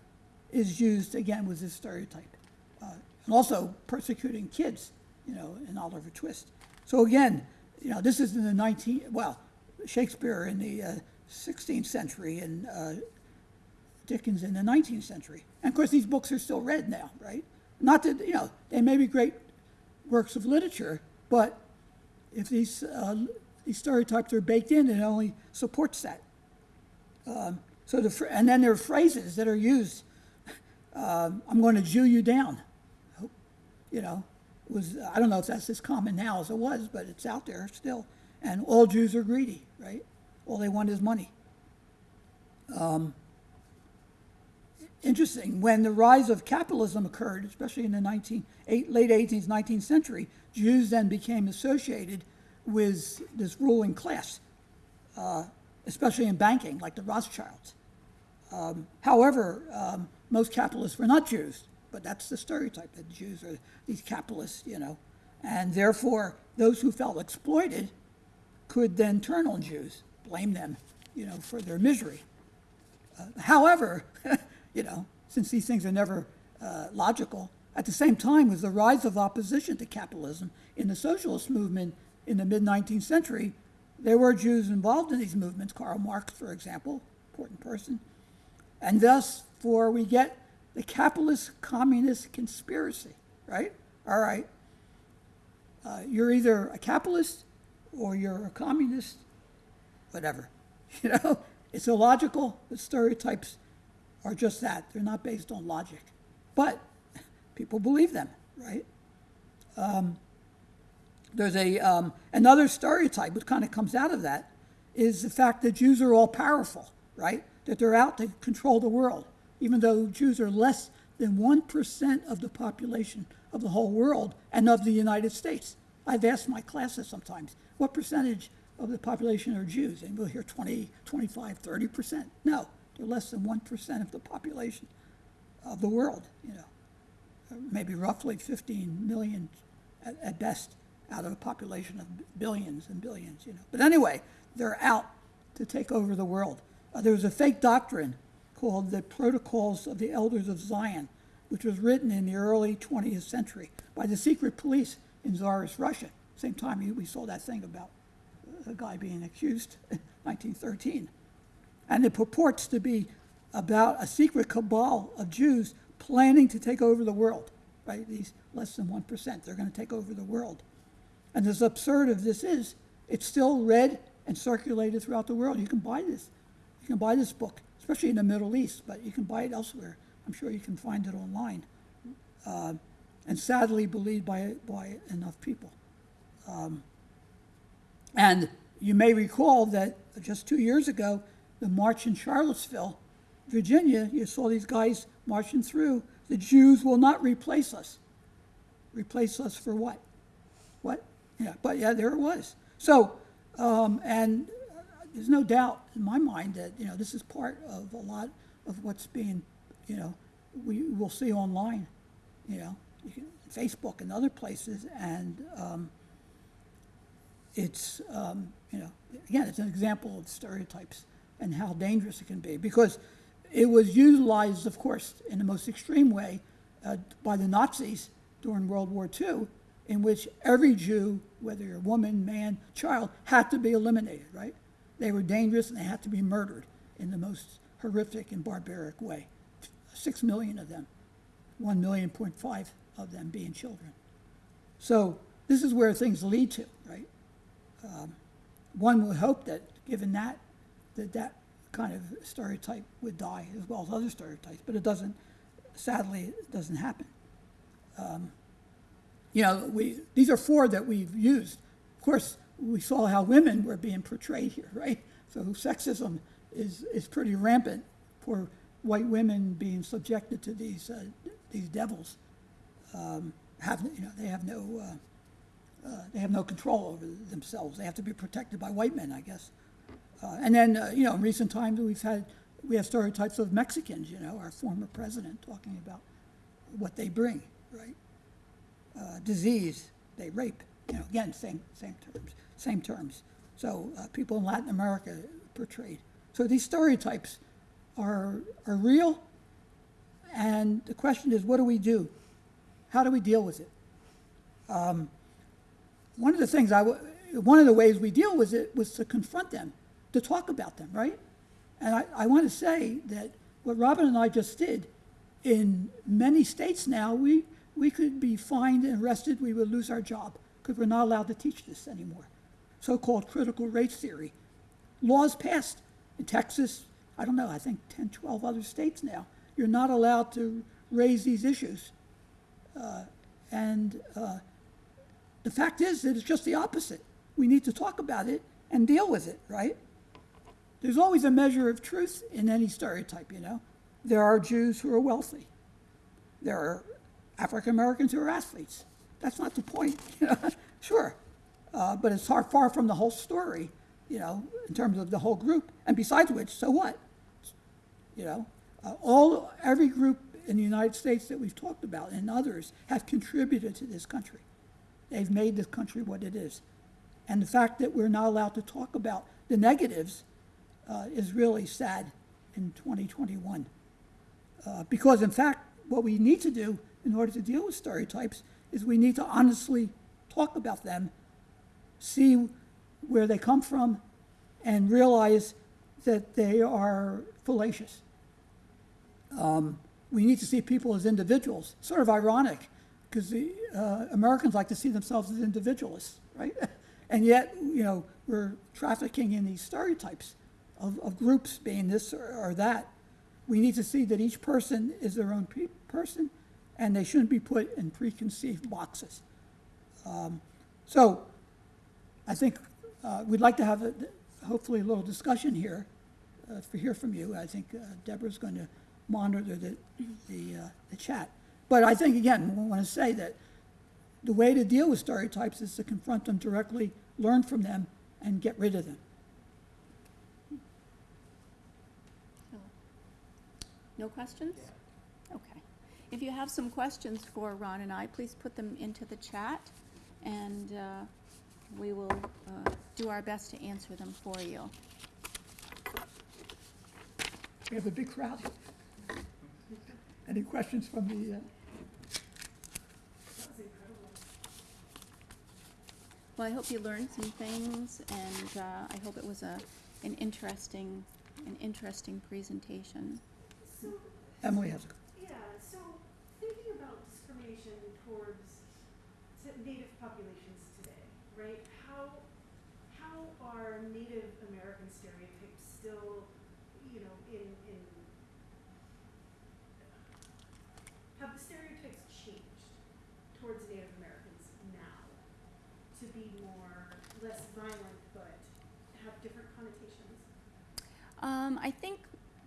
is used again with this stereotype. Uh, and also persecuting kids, you know, in Oliver Twist. So again, you know, this is in the 19, well, Shakespeare in the uh, 16th century and uh, Dickens in the 19th century. And of course, these books are still read now, right? Not that, you know, they may be great works of literature, but if these uh, these stereotypes are baked in it only supports that. Um, so the, and then there are phrases that are used. Um, I'm going to Jew you down. You know, was I don't know if that's as common now as it was, but it's out there still. And all Jews are greedy, right? All they want is money. interesting. When the rise of capitalism occurred, especially in the 19, eight, late 18th, 19th century, Jews then became associated with this ruling class, uh, especially in banking, like the Rothschilds. Um, however, um, most capitalists were not Jews, but that's the stereotype that Jews are these capitalists, you know. And therefore, those who felt exploited could then turn on Jews, blame them, you know, for their misery. However, [LAUGHS] you know, since these things are never uh, logical, at the same time was the rise of opposition to capitalism in the socialist movement in the mid 19th century. There were Jews involved in these movements, Karl Marx, for example, important person. And thus, for we get the capitalist communist conspiracy, right? All right. Uh, you're either a capitalist or you're a communist, whatever. [LAUGHS] You know, it's illogical. The stereotypes are just that. They're not based on logic. But people believe them, right? Um, there's a, um, another stereotype which kind of comes out of that is the fact that Jews are all powerful, right? That they're out to control the world, even though Jews are less than 1% of the population of the whole world and of the United States. I've asked my classes sometimes, what percentage of the population are Jews? And we'll hear 20, 25, 30%. No, they're less than 1% of the population of the world, you know. Uh, Maybe roughly 15 million at, at best out of a population of billions and billions, you know. But anyway, they're out to take over the world. Uh, there was a fake doctrine called the Protocols of the Elders of Zion, which was written in the early 20th century by the secret police in Tsarist Russia. Same time we- saw that thing about a guy being accused [LAUGHS] in 1913. And it purports to be about a secret cabal of Jews planning to take over the world, right? These less than 1%, they're going to take over the world. And as absurd as this is, it's still read and circulated throughout the world. You can buy this. You can buy this book, especially in the Middle East, but you can buy it elsewhere. I'm sure you can find it online. Uh, and sadly believed by, by enough people. Um, and you may recall that just two years ago, the march in Charlottesville, Virginia, you saw these guys marching through. The Jews will not replace us. Replace us for what? What? Yeah, but yeah, there it was. So, um, and there's no doubt in my mind that, you know, this is part of a lot of what's being, you know, we will see online, you know, Facebook and other places, and um, it's, um, you know, again, it's an example of stereotypes and how dangerous it can be because it was utilized, of course, in the most extreme way uh, by the Nazis during World War II, in which every Jew, whether you're a woman, man, child, had to be eliminated, right? They were dangerous and they had to be murdered in the most horrific and barbaric way. Six million of them, one million point five of them being children. So this is where things lead to, right? Um, one would hope that, given that, that that kind of stereotype would die as well as other stereotypes, but it doesn't. Sadly, it doesn't happen. Um, you know, we these are four that we've used. Of course, we saw how women were being portrayed here, right? So sexism is is pretty rampant for white women being subjected to these uh, these devils. Um, have you know they have no uh, uh, they have no control over themselves. They have to be protected by white men, I guess. Uh, and then uh, you know in recent times we've had we have stereotypes of Mexicans. You know, our former president talking about what they bring, right? uh, disease, they rape. You know, again, same same terms, same terms. So uh, people in Latin America portrayed. So these stereotypes are are real, and the question is, what do we do? How do we deal with it? Um, one of the things I, one of the ways we deal with it was to confront them, to talk about them, right? And I, I want to say that what Robin and I just did, in many states now, we, we could be fined and arrested, we would lose our job because we're not allowed to teach this anymore. So-called critical race theory. Laws passed in Texas, I don't know, I think 10, 12 other states now. You're not allowed to raise these issues. Uh, and uh, the fact is that it's just the opposite. We need to talk about it and deal with it, right? There's always a measure of truth in any stereotype, you know. There are Jews who are wealthy. There are African Americans who are athletes. That's not the point, [LAUGHS] sure, uh, but it's far, far from the whole story, you know, in terms of the whole group. And besides which, so what? You know, uh, all every group in the United States that we've talked about and others have contributed to this country. They've made this country what it is. And the fact that we're not allowed to talk about the negatives uh, is really sad in 2021. Uh, because, in fact, what we need to do in order to deal with stereotypes is we need to honestly talk about them, see where they come from, and realize that they are fallacious. Um, we need to see people as individuals. Sort of ironic, because the uh, Americans like to see themselves as individualists, right? [LAUGHS] and yet, you know, we're trafficking in these stereotypes of, of groups being this or, or that. We need to see that each person is their own pe- person, and they shouldn't be put in preconceived boxes. Um, so, I think uh, we'd like to have a, hopefully a little discussion here uh, to hear from you. I think uh, Deborah's going to monitor the, the, uh, the chat. But I think, again, we want to say that the way to deal with stereotypes is to confront them directly, learn from them, and get rid of them. No questions? Okay. If you have some questions for Ron and I, please put them into the chat, and uh, we will uh, do our best to answer them for you. We have a big crowd. Any questions from the, uh, Well, I hope you learned some things, and uh, I hope it was a, an interesting, an interesting presentation. So, Emily has a yeah, so thinking about discrimination towards native populations today, right? How, how are Native American stereotypes still, you know, in, in, have the stereotypes changed towards Native Americans now to be more, less violent, but have different connotations? Um, I think,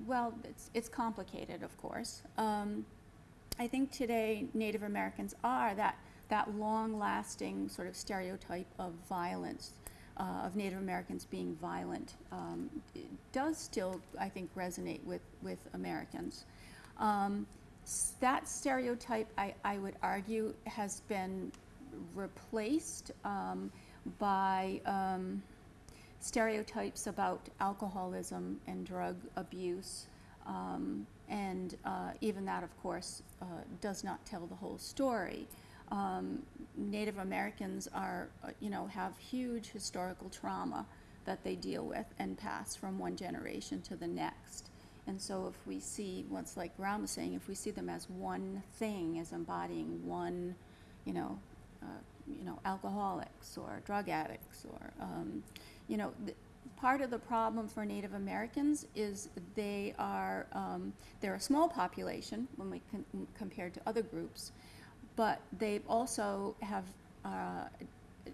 well, it's, it's complicated, of course. Um, I think today Native Americans are that, that long-lasting sort of stereotype of violence, uh, of Native Americans being violent, um, does still, I think, resonate with, with Americans. Um, that stereotype, I, I would argue, has been replaced um, by um, stereotypes about alcoholism and drug abuse. Um, and uh, even that, of course, uh, does not tell the whole story. Um, Native Americans are, uh, you know, have huge historical trauma that they deal with and pass from one generation to the next. And so if we see, what's like Ram was saying, if we see them as one thing, as embodying one, you know, uh, you know, alcoholics or drug addicts or, um, you know, part of the problem for Native Americans is they are, um, they're a small population when we compared to other groups, but they also have, uh,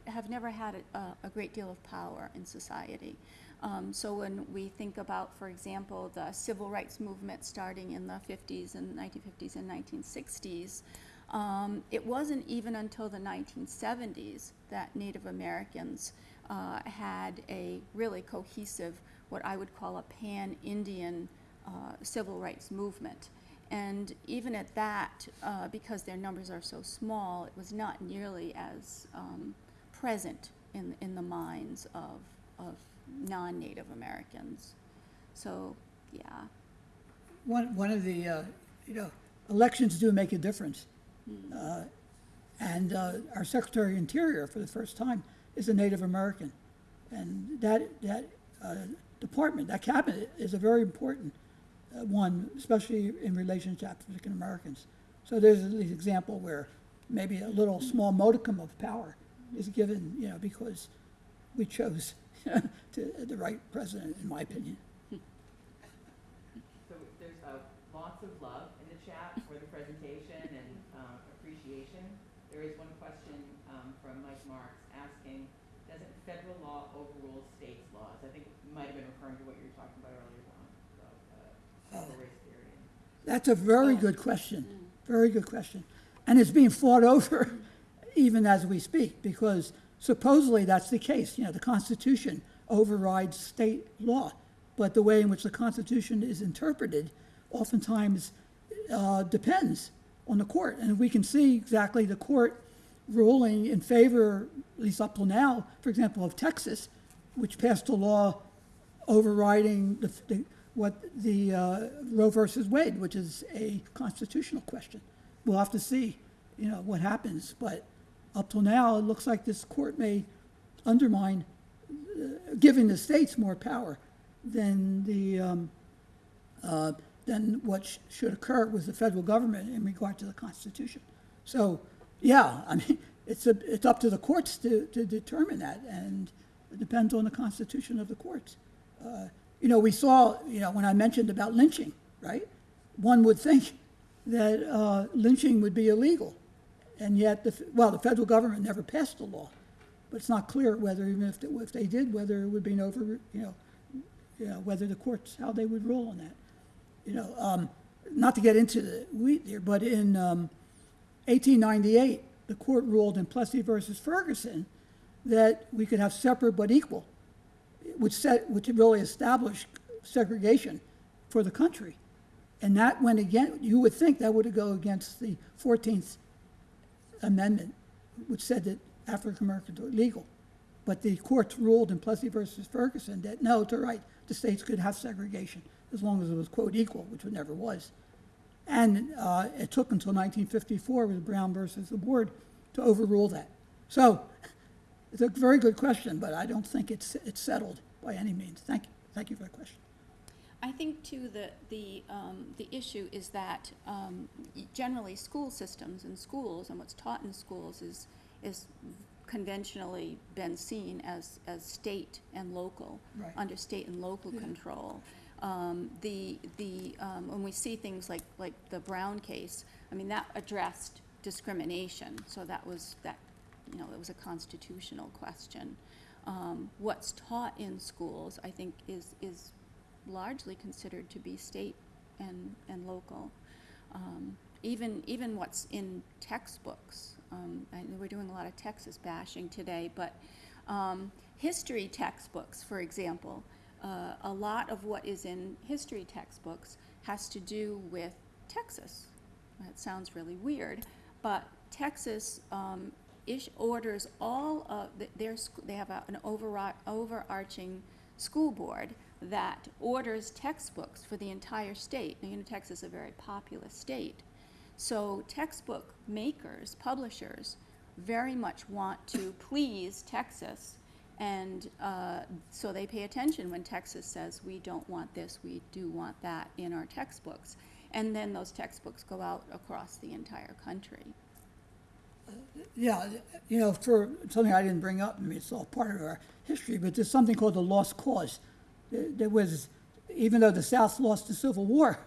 have never had a, a great deal of power in society. Um, so when we think about, for example, the civil rights movement starting in the 50s and 1950s and 1960s, um, it wasn't even until the 1970s that Native Americans uh, had a really cohesive, what I would call a pan-Indian uh, civil rights movement. And even at that, uh, because their numbers are so small, it was not nearly as um, present in, in the minds of, of non-Native Americans. So, yeah. One, one of the, uh, you know, elections do make a difference. Uh, And uh, our Secretary of Interior, for the first time, is a Native American. And that, that uh, department, that cabinet, is a very important one, especially in relation to African Americans. So there's an example where maybe a little small modicum of power is given, you know, because we chose [LAUGHS] to, the right president, in my opinion. So there's uh, lots of love in the chat for the presentation and um, appreciation. There is one question um, from Mike Marks asking, doesn't federal law overrule states' laws? I think you might have been referring to what you were talking about earlier on, about uh, critical race theory. That's a very good question, very good question. And it's being fought over [LAUGHS] even as we speak, because supposedly that's the case. You know, the Constitution overrides state law, but the way in which the Constitution is interpreted oftentimes uh, depends on the court. And we can see exactly the court ruling in favor, at least up till now, for example, of Texas, which passed a law overriding the, the, what the uh, Roe versus Wade, which is a constitutional question. We'll have to see, you know, what happens. But up till now, it looks like this court may undermine, uh, giving the states more power than the um, uh, than what sh- should occur with the federal government in regard to the Constitution. So, yeah, I mean, [LAUGHS] it's a, it's up to the courts to, to determine that, and it depends on the constitution of the courts. Uh, you know, we saw, you know, when I mentioned about lynching, right? One would think that uh, lynching would be illegal, and yet, the, well, the federal government never passed the law, but it's not clear whether, even if, they- if they did, whether it would be an over, you know, you know, whether the courts, how they would rule on that. You know, um, not to get into the wheat here, but in um, 1898, the court ruled in Plessy versus Ferguson that we could have separate but equal, which set, which really established segregation for the country. And that went again, you would think that would go against the 14th Amendment, which said that African Americans were legal. But the courts ruled in Plessy versus Ferguson that no, it's all right, the states could have segregation as long as it was quote equal, which it never was. And uh, it took until 1954 with Brown versus the board to overrule that. So it's a very good question, but I don't think it's, it's settled by any means. Thank you. Thank you for the question. I think too, the, the, um, the issue is that, um, generally, school systems and schools and what's taught in schools is, is conventionally been seen as, as state and local, Right. under state and local Yeah. control. Um, the, the, um, when we see things like, like the Brown case, I mean, that addressed discrimination, so that was, that, you know, it was a constitutional question. Um, what's taught in schools, I think, is, is largely considered to be state and, and local. Um, even, even what's in textbooks, um, we're doing a lot of Texas bashing today, but, um, history textbooks, for example, uh, a lot of what is in history textbooks has to do with Texas. That sounds really weird, but Texas, um, ish, orders all of, th- their, they have a- an overri- overarching school board that orders textbooks for the entire state. Now, you know, Texas is a very populous state. So textbook makers, publishers, very much want to please Texas. And uh, so they pay attention when Texas says, we don't want this, we do want that in our textbooks. And then those textbooks go out across the entire country. Yeah, you know, for something I didn't bring up, I mean, it's all part of our history, but there's something called the lost cause. There was, even though the South lost the Civil War,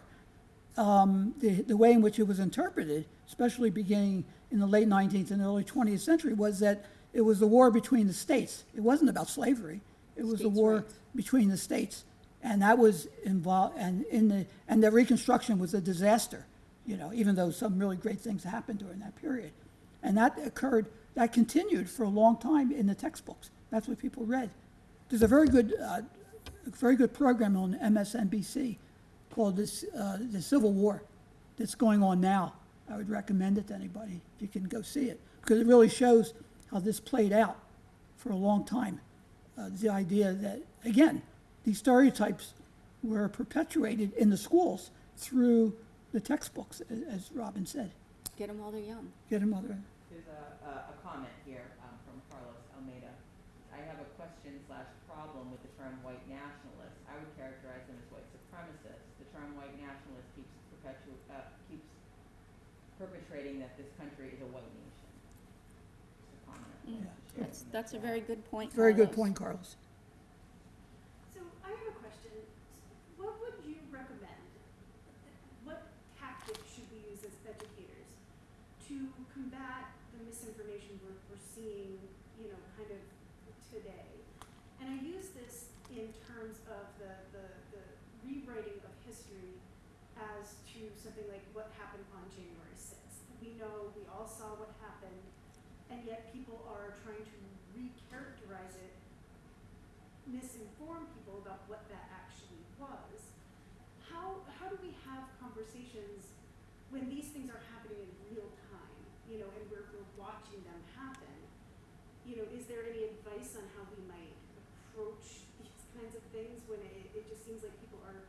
um, the, the way in which it was interpreted, especially beginning in the late 19th and early 20th century, was that it was a war between the states. It wasn't about slavery. It was a States' war rights. between the states. And that was involved, and in the, and the Reconstruction was a disaster, you know, even though some really great things happened during that period. And that occurred, that continued for a long time in the textbooks. That's what people read. There's a very good, uh, very good program on MSNBC called this, uh, the Civil War that's going on now. I would recommend it to anybody if you can go see it because it really shows how this played out for a long time. Uh, the idea that again, these stereotypes were perpetuated in the schools through the textbooks, as Robin said. Get them while they're young. Get them other. There's a, a, a comment here um, from Carlos Almeida. I have a question slash problem with the term white nationalist. I would characterize them as white supremacists. The term white nationalist keeps perpetu- uh, keeps perpetrating that this country is a white nation. Just a comment. Yeah. That's, that's a very good point, Very good Carlos. point, Carlos. So I have a question. What would you recommend? What tactics should we use as educators to combat the misinformation we're, we're seeing, you know, kind of today? And I use this in terms of the, the, the rewriting of history as to something like what happened on January sixth. We know, we all saw what happened, and yet people are trying to recharacterize it misinform people about what that actually was. How, how do we have conversations when these things are happening in real time, you know, and we're, we're watching them happen? You know, is there any advice on how we might approach these kinds of things when it, it just seems like people are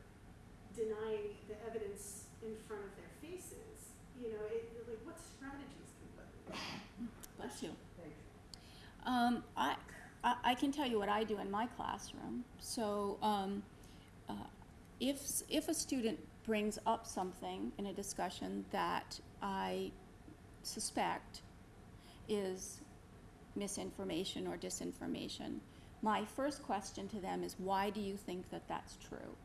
denying the evidence in front of their faces? You know, it, like what strategies can we put in place? Bless you. Thanks. Um, I, I, can tell you what I do in my classroom. So, um, uh, if, if a student brings up something in a discussion that I suspect is misinformation or disinformation, my first question to them is, why do you think that that's true?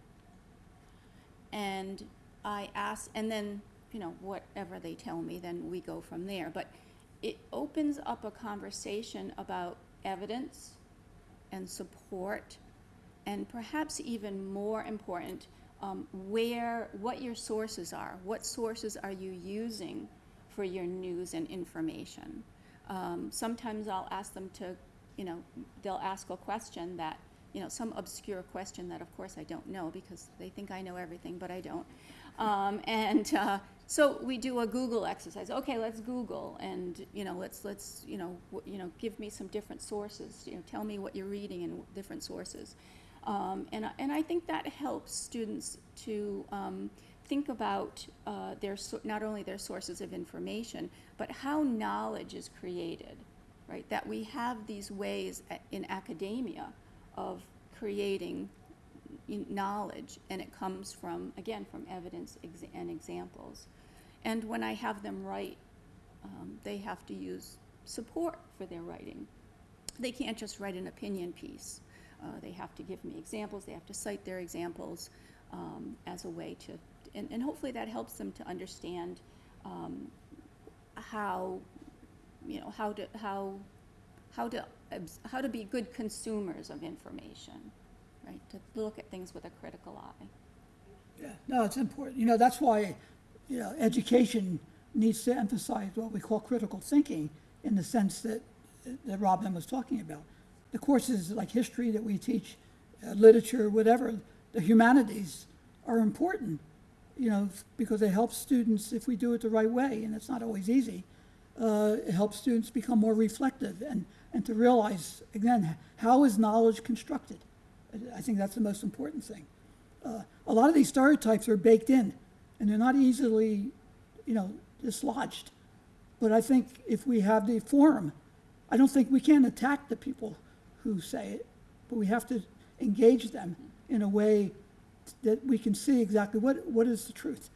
And I ask, and then, you know, whatever they tell me, then we go from there. But it opens up a conversation about evidence and support, and perhaps even more important, um, where, what your sources are. What sources are you using for your news and information? Um, sometimes I'll ask them to, you know, they'll ask a question that, you know, some obscure question that of course I don't know because they think I know everything, but I don't. Um, and uh, so we do a Google exercise. Okay, let's Google, and you know, let's let's you know you know give me some different sources. You know, tell me what you're reading in different sources, um, and I- and I think that helps students to um, think about uh, their so- not only their sources of information, but how knowledge is created, right? That we have these ways in academia of creating knowledge, and it comes from, again, from evidence and examples. And when I have them write, um, they have to use support for their writing. They can't just write an opinion piece. Uh, they have to give me examples, they have to cite their examples um, as a way to, and, and hopefully that helps them to understand um, how, you know, how to, how, how to, how to be good consumers of information, right? To look at things with a critical eye. Yeah, no, it's important. You know, that's why, you know, education needs to emphasize what we call critical thinking in the sense that, that Robin was talking about. The courses like history that we teach, uh, literature, whatever, the humanities are important, you know, because they help students if we do it the right way, and it's not always easy. Uh, it helps students become more reflective and, and to realize, again, how is knowledge constructed? I- I think that's the most important thing uh, a lot of these stereotypes are baked in and they're not easily, you know, dislodged. But I think if we have the forum, I don't think we can attack the people who say it, but we have to engage them in a way that we can see exactly what, what is the truth.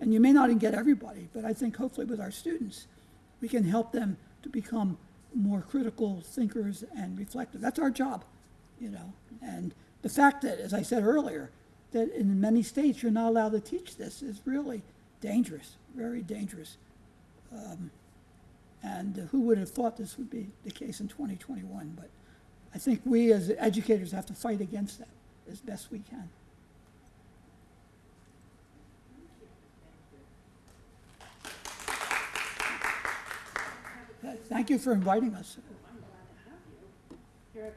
And you may not even get everybody, but I think hopefully with our students, we can help them to become more critical thinkers and reflective. That's our job, you know. And the fact that, as I said earlier, that in many states you're not allowed to teach this is really dangerous, very dangerous. Um, and who would have thought this would be the case in 2021? But I think we as educators have to fight against that as best we can. Thank you for inviting us. You. Here.